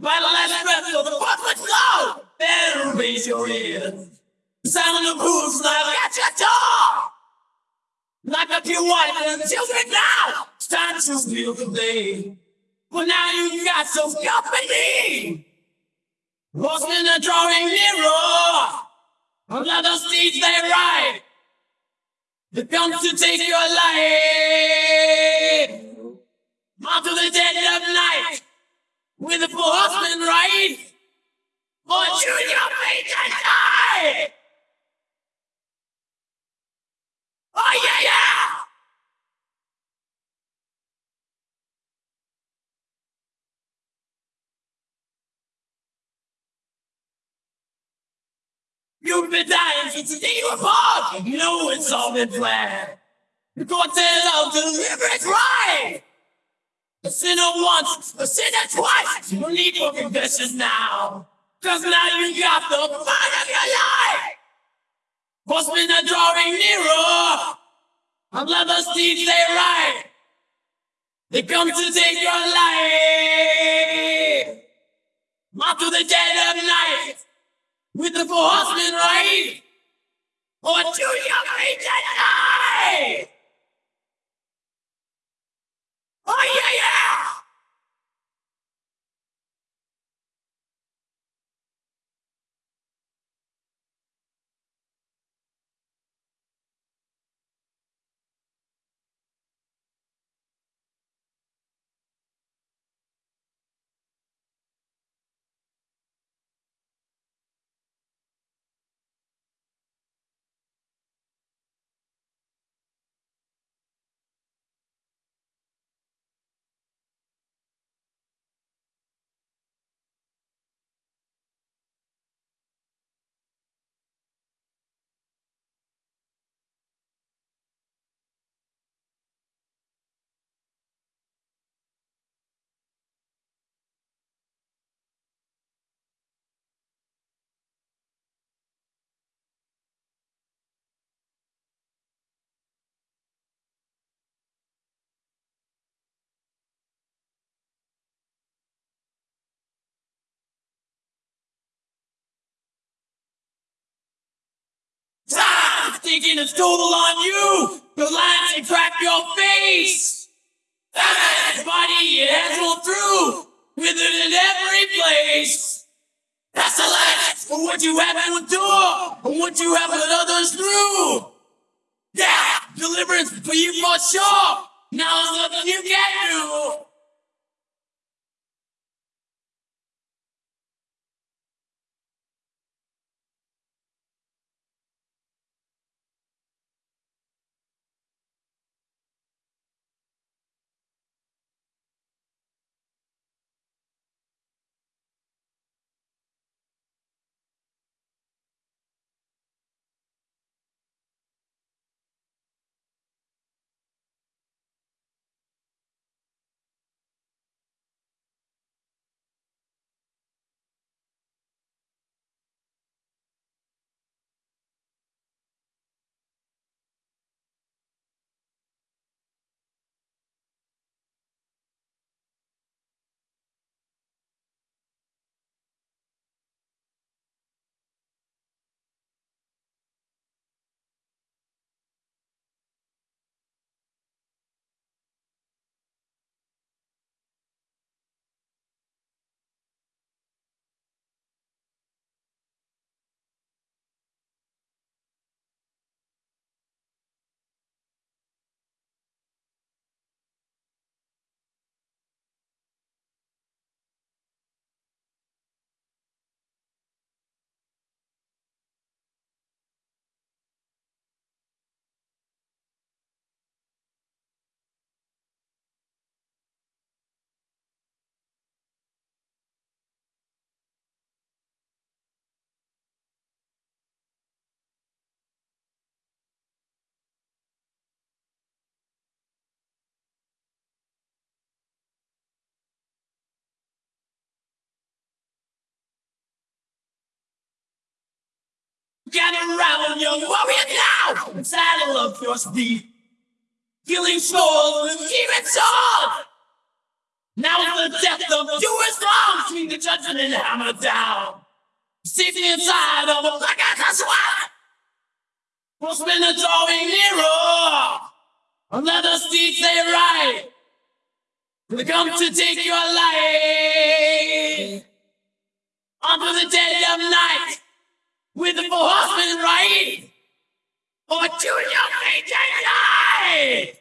By the last breath of the public flow, better raise your ears. The sound of hooves like at your door. Lock up your wife and children now. It's time to feel the day. But now you got some company. Horsemen are drawing nearer. Another steeds they ride. They come to take your life. Onto the dead of night. With the four horsemen ride. Or Junior Major die. Oh yeah, yeah! You've been dying since the day you were born. No, it's all been planned. The cartel of deliverance right. A sinner once, a sinner twice. You need your confession now. Cause now you got the fight of your life. Horsemen are drawing nearer. On leather steeds they ride. They come to take your life. Onto the dead of night. With the four horsemen ride. Or oh, two young thinking it's total on you. The lines that crack your face. That body it has rolled through. With it in every place. That's the last for what you have to endure. And what you have put others through. Yeah, deliverance for you for sure. Now there's nothing you can do. Gather round, young warrior now, and saddle up your steed. Killing souls with demon sword. Now is the death of you is wrong between the judgment and hammer down. Safety inside of a black ass. We'll spin the drawing nearer. Another steed say right. They come to take your life. Onto the dead of night. With the four horsemen right. Or two young and life.